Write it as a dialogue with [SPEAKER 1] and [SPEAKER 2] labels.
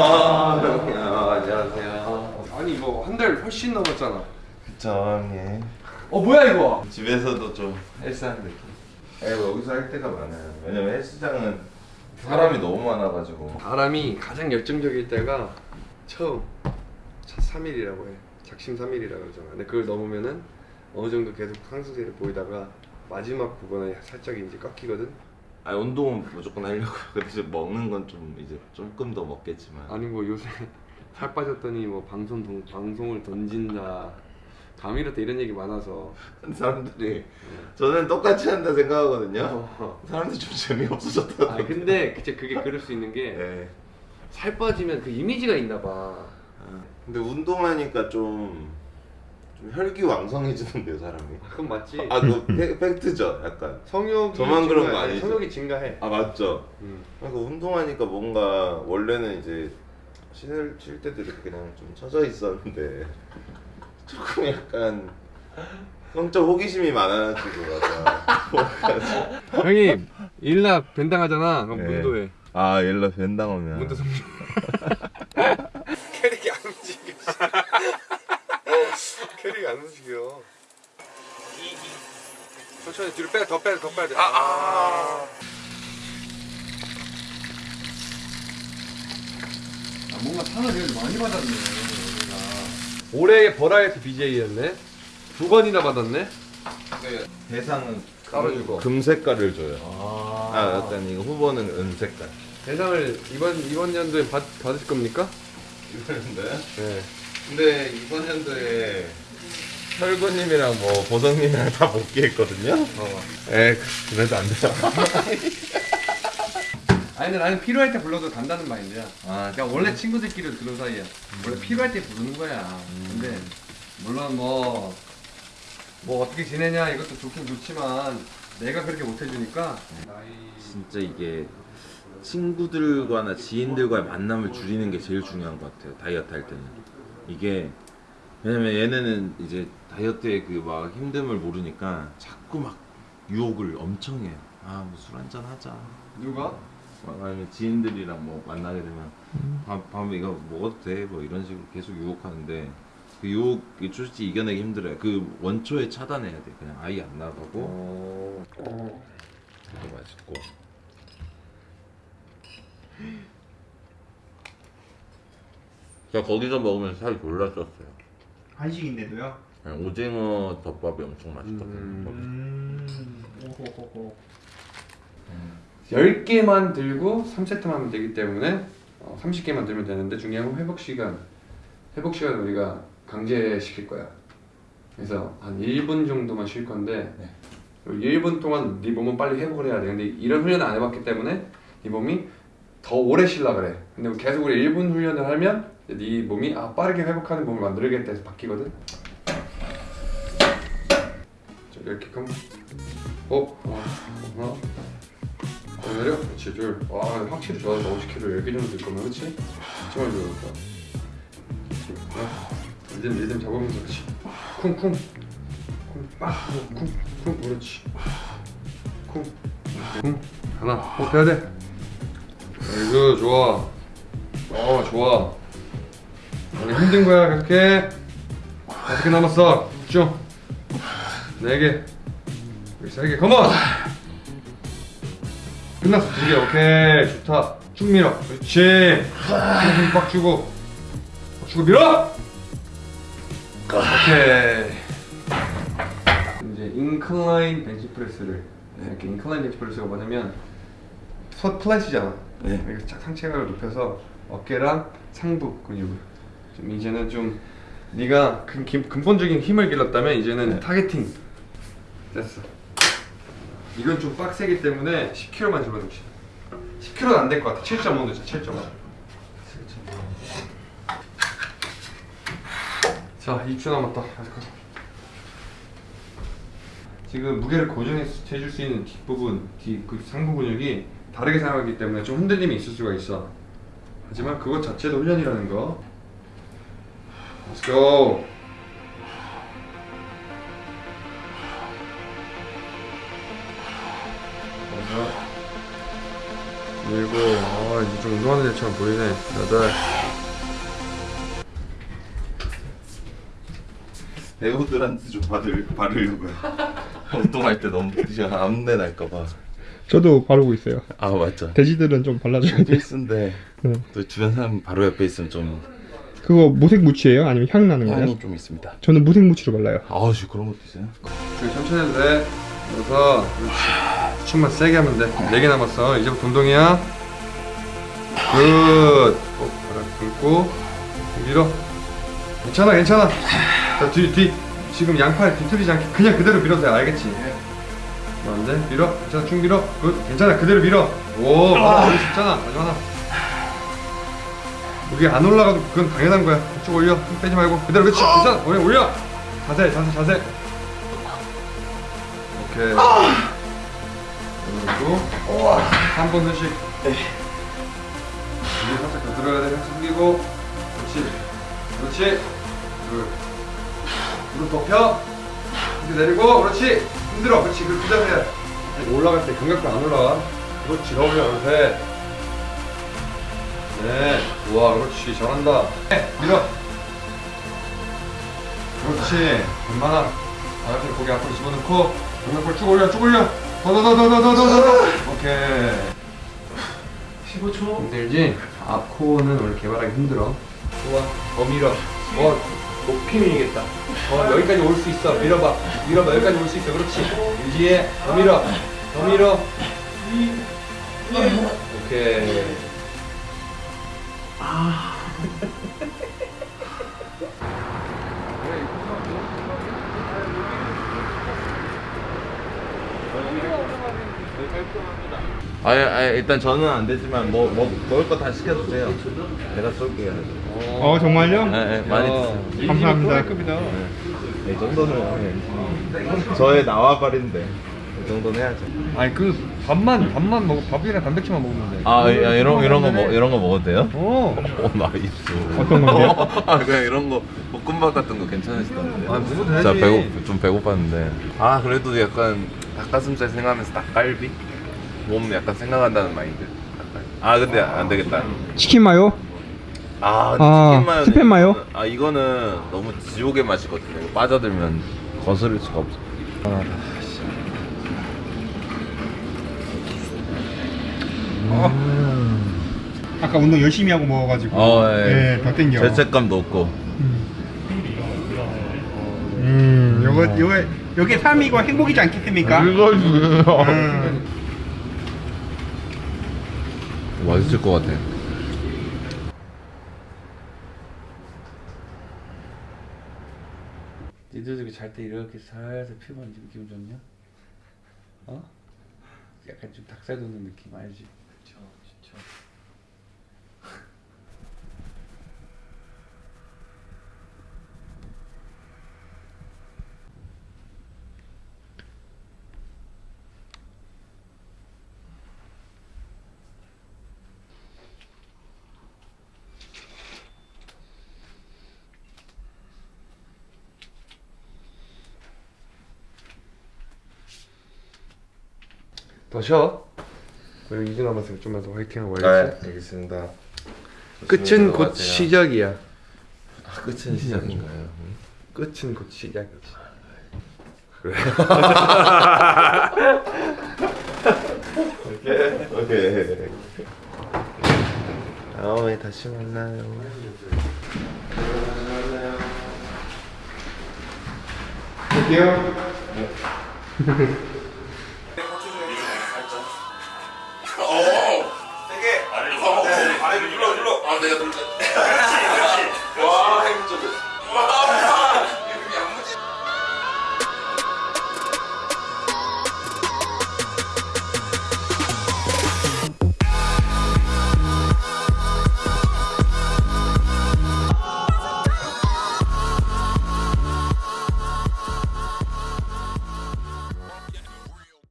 [SPEAKER 1] 아. 안녕하세요.
[SPEAKER 2] 아니 이거 한 달 훨씬 넘었잖아.
[SPEAKER 1] 그쵸, 형님.
[SPEAKER 2] 어 뭐야 이거?
[SPEAKER 1] 집에서도 좀 헬스하는 느낌. 예, 뭐 여기서 할 때가 많아요. 왜냐면 헬스장은 사람이 너무 많아가지고.
[SPEAKER 2] 바람이 가장 열정적일 때가 처음 차 3일이라고 해. 작심 3일이라고 그러잖아. 근데 그걸 넘으면은 어느 정도 계속 상승세를 보이다가 마지막 부분에 살짝 이제 꺾이거든.
[SPEAKER 1] 아 운동은 무조건 하려고. 근데 이제 먹는 건 좀 이제 조금 더 먹겠지만.
[SPEAKER 2] 아니 뭐 요새 살 빠졌더니 뭐 방송 동, 방송을 던진다. 감이렇다 이런 얘기 많아서.
[SPEAKER 1] 사람들이 저는 똑같이 한다 생각하거든요.
[SPEAKER 2] 어.
[SPEAKER 1] 사람들이 좀 재미없어졌다.
[SPEAKER 2] 아 근데 그치 그게 그럴 수 있는 게 살
[SPEAKER 1] 네.
[SPEAKER 2] 빠지면 그 이미지가 있나 봐.
[SPEAKER 1] 아, 근데 운동하니까 좀, 좀 혈기왕성해지는데요 사람이.
[SPEAKER 2] 그건 맞지.
[SPEAKER 1] 아그 팩트죠 약간.
[SPEAKER 2] 성욕이
[SPEAKER 1] 저만 그런 거
[SPEAKER 2] 증가해.
[SPEAKER 1] 아니죠?
[SPEAKER 2] 성욕이 증가해.
[SPEAKER 1] 아 맞죠.
[SPEAKER 2] 음.
[SPEAKER 1] 그러니까 운동하니까 뭔가 원래는 이제 쉴, 쉴 때도 이렇게 그냥 좀 처져 있었는데 조금 약간 성적 호기심이 많아지고.
[SPEAKER 2] 형님 일나 벤당하잖아. 그럼
[SPEAKER 1] 네.
[SPEAKER 2] 문도해.
[SPEAKER 1] 아 일러 벤당 오면.
[SPEAKER 2] 문도 성적. 캐릭이 안 움직여. 캐릭이 안 움직여. 천천히 뒤로 빼, 더 빼, 더 빼야 돼. 아, 아. 아 뭔가 상을 되게 많이 받았네. 올해의 버라이어티 BJ였네. 두 번이나 받았네.
[SPEAKER 1] 대상은
[SPEAKER 2] 따로 주고.
[SPEAKER 1] 금 색깔을 줘요.
[SPEAKER 2] 아.
[SPEAKER 1] 아 약간 이거 후보는 은 색깔.
[SPEAKER 2] 대상을 이번 이번 연도에 받 받을 겁니까?
[SPEAKER 1] 이랬는데.
[SPEAKER 2] 네.
[SPEAKER 1] 근데 이번 연도에 혈구님이랑 뭐 보성님이랑 다 복귀 했거든요.
[SPEAKER 2] 어.
[SPEAKER 1] 에 그래도 안 돼요.
[SPEAKER 2] 아니 근데 나는 필요할 때 불러도 간다는 마인드야.
[SPEAKER 1] 아,
[SPEAKER 2] 그냥 원래 친구들끼리 그런 사이야. 원래 필요할 때 부르는 거야. 근데 물론 뭐, 뭐 어떻게 지내냐 이것도 좋긴 좋지만 내가 그렇게 못 해주니까 나이
[SPEAKER 1] 진짜 이게 친구들과나 지인들과의 만남을 줄이는 게 제일 중요한 것 같아요. 다이어트 할 때는 이게 왜냐면 얘네는 이제 다이어트의 그 막 힘듦을 모르니까 자꾸 막 유혹을 엄청 해요. 아, 뭐 술 한잔 하자.
[SPEAKER 2] 누가?
[SPEAKER 1] 막 아니면 지인들이랑 뭐 만나게 되면 밤, 밤에 이거 먹어도 돼? 뭐 이런 식으로 계속 유혹하는데 그 유혹이 솔직히 이겨내기 힘들어요. 그 원초에 차단해야 돼. 그냥 아예 안 나가고
[SPEAKER 2] 어.
[SPEAKER 1] 되게 맛있고. 제가 거기서 먹으면 살이 졸라 쪘어요.
[SPEAKER 3] 한식인데도요?
[SPEAKER 1] 그냥 오징어 덮밥이 엄청 맛있거든요.
[SPEAKER 2] 음.
[SPEAKER 3] 음. 오호호호.
[SPEAKER 2] 10개만 들고 3세트만 하면 되기 때문에 어, 30개만 들면 되는데 중요한 건 회복 시간. 회복 시간 우리가 강제시킬 거야. 그래서 한 1분 정도만 쉴 건데
[SPEAKER 1] 네.
[SPEAKER 2] 1분 동안 네 몸은 빨리 회복을 해야 돼. 근데 이런 훈련을 안 해봤기 때문에 네 몸이 더 오래 쉬려 그래. 근데 계속 우리 1분 훈련을 하면 네 몸이 아 빠르게 회복하는 몸을 만들겠다 해서 바뀌거든. 자, 이렇게 끔. 어, 어, 하나, 더 내려. 그렇지, 둘. 와, 근데 확실히 좋아졌다. 50kg 10개 정도 될 거면, 그렇지? 정말 좋아졌다. 하나, 리듬, 리듬 잡으면서, 그렇지. 쿵, 쿵. 쿵, 빡, 쿵, 쿵, 그렇지. 쿵, 쿵. 하나, 어, 돼야 돼. 아이고, 좋아. 어, 좋아. 아니, 힘든 거야, 그렇게. 다섯 개 남았어. 쭉. 네 개. 여기 세 개. 컴온! 끝났어. 두 개. 오케이. 좋다. 쭉 밀어. 그렇지. 힘빡 주고. 빡 주고 밀어! 오케이. 이제 incline 벤치프레스를 이렇게 incline 벤치프레스가 뭐냐면 첫 flat이잖아.
[SPEAKER 1] 네.
[SPEAKER 2] 이렇게 쫙 상체각을 높여서 어깨랑 상부 근육을 좀 이제는 좀 네가 근, 기- 근본적인 힘을 길렀다면 이제는
[SPEAKER 1] 네.
[SPEAKER 2] targeting 됐어. 이건 좀 빡세기 때문에 10kg만 집어넣지. 10kg는 안 될 것 같아. 7.5 넣자. 7.5. 자, 2초 남았다. 지금 무게를 고정해 줄 수 있는 뒷부분, 뒤, 그 상부 근육이 다르게 생각하기 때문에 좀 흔들림이 있을 수가 있어. 하지만 그것 자체도 훈련이라는 거. Let's go. 먼저 일곱 아좀 운동하는 애처럼 보이네 여덟
[SPEAKER 1] 배우들한테 좀 받을 바르려고요. 운동할 때 너무 암내 날까봐.
[SPEAKER 3] 저도 바르고 있어요.
[SPEAKER 1] 아 맞죠.
[SPEAKER 3] 돼지들은 좀 발라줘야 돼.
[SPEAKER 1] 필수인데
[SPEAKER 3] 응.
[SPEAKER 1] 또 주변 사람 바로 옆에 있으면 좀
[SPEAKER 3] 그거 무색 무치예요? 아니면 향 나는 거예요?
[SPEAKER 1] 향이 좀 있습니다.
[SPEAKER 3] 저는 무색 무치로 발라요.
[SPEAKER 1] 아우 씨 그런 것도 있어요?
[SPEAKER 2] 저기 천천히 해도 돼 그렇지 숨만 세게 하면 돼 네 개 남았어 이제부터 운동이야 good 어, 바닥 긁고 밀어 괜찮아 괜찮아 자뒤 뒤 지금 양팔 뒤틀리지 않게 그냥 그대로 밀어도 돼 알겠지 뭐 안돼 밀어. 괜찮아 쭉 밀어. good. 괜찮아 그대로 밀어. 오 맞아. 올릴 수 있잖아. 마지막 하나. 여기 안 올라가도 그건 당연한 거야. 쭉 올려. 힘 빼지 말고. 그대로 그렇지 괜찮아. 올려 올려. 자세 자세 자세. 오케이. 그리고 3번 휴식. 이제 살짝 더 들어야 돼. 숙이고. 그렇지. 그렇지. 둘. 무릎 덮여. 이제 내리고. 그렇지 힘들어. 그렇지. 그 자세야 올라갈 때 감각도 안 올라가 그렇지. 더 올려 그렇지 네. 좋아 그렇지. 잘한다. 네, 밀어. 그렇지. 웬만한 바닥을 고개 앞으로 집어넣고 동력골 쭉 올려 쭉 올려. 더 더 더 더 더 더더 오케이. 15초. 힘들지? 앞코어는 원래 개발하기 힘들어. 좋아. 더 밀어. 어 높이 밀겠다. 어 여기까지 올 수 있어. 밀어봐. 밀어봐. 여기까지 올 수 있어. 그렇지. 유지해. 더 밀어. 더 밀어. 오케이.
[SPEAKER 1] 아, 아 일단 저는 안 되지만 뭐, 뭐 먹을 거 다 시켜주세요. 제가 쏠게요.
[SPEAKER 3] 어 정말요?
[SPEAKER 1] 네, 네, 많이
[SPEAKER 2] 야,
[SPEAKER 1] 드세요.
[SPEAKER 2] 이
[SPEAKER 3] 감사합니다.
[SPEAKER 1] 네, 이 정도는 네. 저의 나와바리인데 이 정도는 해야죠.
[SPEAKER 2] 아니 그 밥만 밥만 먹 밥이랑 단백질만 먹으면 돼.
[SPEAKER 1] 아 야, 이런 이런 거 먹, 이런 거 먹어도 돼요?
[SPEAKER 2] 어.
[SPEAKER 1] 오 nice.
[SPEAKER 3] 어떤 건데요?
[SPEAKER 1] 아 그냥 이런 거 볶음밥 같은 거 괜찮으시던데.
[SPEAKER 2] 아, 먹어도 되지.
[SPEAKER 1] 자 배고 좀 배고팠는데. 아 그래도 약간 닭가슴살 생각하면서 닭갈비 몸 약간 생각한다는 마인드. 아 근데 안 되겠다.
[SPEAKER 3] 치킨 마요?
[SPEAKER 1] 아,
[SPEAKER 3] 아,
[SPEAKER 1] 치킨 마요.
[SPEAKER 3] 스팸 마요?
[SPEAKER 1] 아 이거는 너무 지옥의 맛이거든요. 이거 빠져들면 거스를 수가 없어. 아, 씨.
[SPEAKER 3] 아까 운동 열심히 하고 먹어가지고
[SPEAKER 1] 어, 예.
[SPEAKER 3] 네, 더 땡겨.
[SPEAKER 1] 죄책감도 없고.
[SPEAKER 3] 음, 요거 요거 요게 삶이고 행복이지 않겠습니까?
[SPEAKER 1] 이거지.
[SPEAKER 3] 음.
[SPEAKER 1] 맛있을 것 같아.
[SPEAKER 4] 니들도 잘때 이렇게 살살 피부 만지면 기분 좋냐? 어? 약간 좀 닭살 돋는 느낌 알지? 그쵸 진짜
[SPEAKER 2] 더 쉬어. 우리 이제 남았으니까 좀만 더 화이팅하고 와야지.
[SPEAKER 1] 알겠습니다.
[SPEAKER 2] 끝은 곧 시작이야.
[SPEAKER 1] 아, 끝은 시작인가요?
[SPEAKER 2] 끝은 곧 시작이지.
[SPEAKER 1] 오케이. 다음에 다시 만나요.
[SPEAKER 3] 갈게요.
[SPEAKER 1] 아래